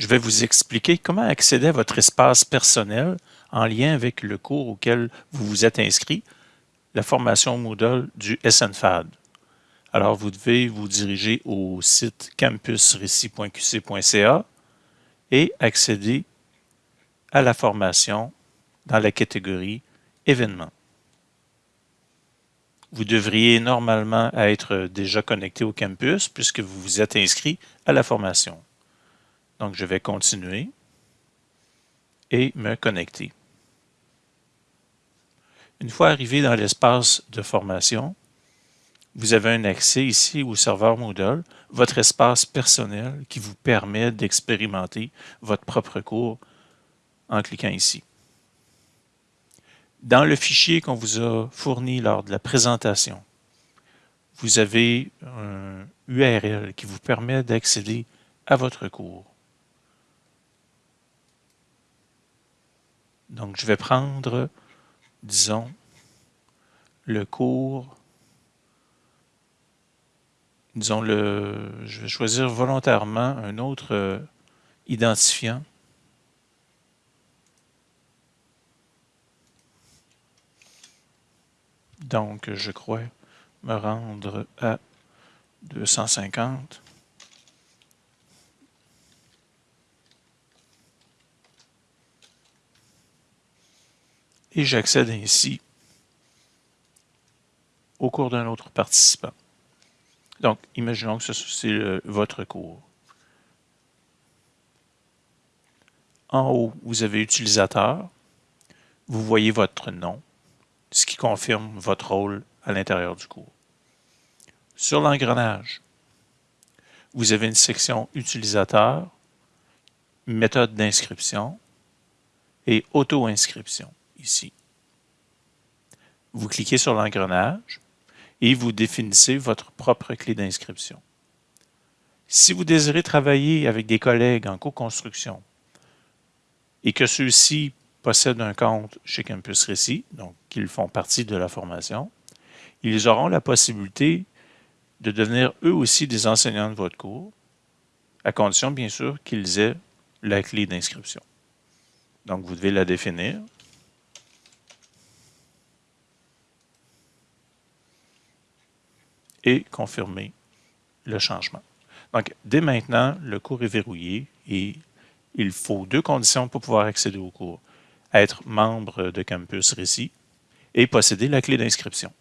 je vais vous expliquer comment accéder à votre espace personnel en lien avec le cours auquel vous vous êtes inscrit, la formation Moodle du SNFAD. Alors, vous devez vous diriger au site campusrecis.qc.ca et accéder à la formation dans la catégorie événements. Vous devriez normalement être déjà connecté au campus puisque vous vous êtes inscrit à la formation. Donc, je vais continuer et me connecter. Une fois arrivé dans l'espace de formation, vous avez un accès ici au serveur Moodle, votre espace personnel qui vous permet d'expérimenter votre propre cours en cliquant ici. Dans le fichier qu'on vous a fourni lors de la présentation, vous avez un URL qui vous permet d'accéder à votre cours. Donc, je vais prendre, disons, le cours, disons, le, je vais choisir volontairement un autre euh, identifiant. Donc, je crois me rendre à 250. Et j'accède ainsi au cours d'un autre participant. Donc, imaginons que c'est votre cours. En haut, vous avez utilisateur. Vous voyez votre nom ce qui confirme votre rôle à l'intérieur du cours. Sur l'engrenage, vous avez une section utilisateur, méthode d'inscription et auto-inscription ici. Vous cliquez sur l'engrenage et vous définissez votre propre clé d'inscription. Si vous désirez travailler avec des collègues en co-construction et que ceux-ci possèdent un compte chez Campus Récit, donc qu'ils font partie de la formation, ils auront la possibilité de devenir eux aussi des enseignants de votre cours, à condition bien sûr qu'ils aient la clé d'inscription. Donc vous devez la définir. Et confirmer le changement. Donc, dès maintenant, le cours est verrouillé et il faut deux conditions pour pouvoir accéder au cours être membre de Campus Récit et posséder la clé d'inscription.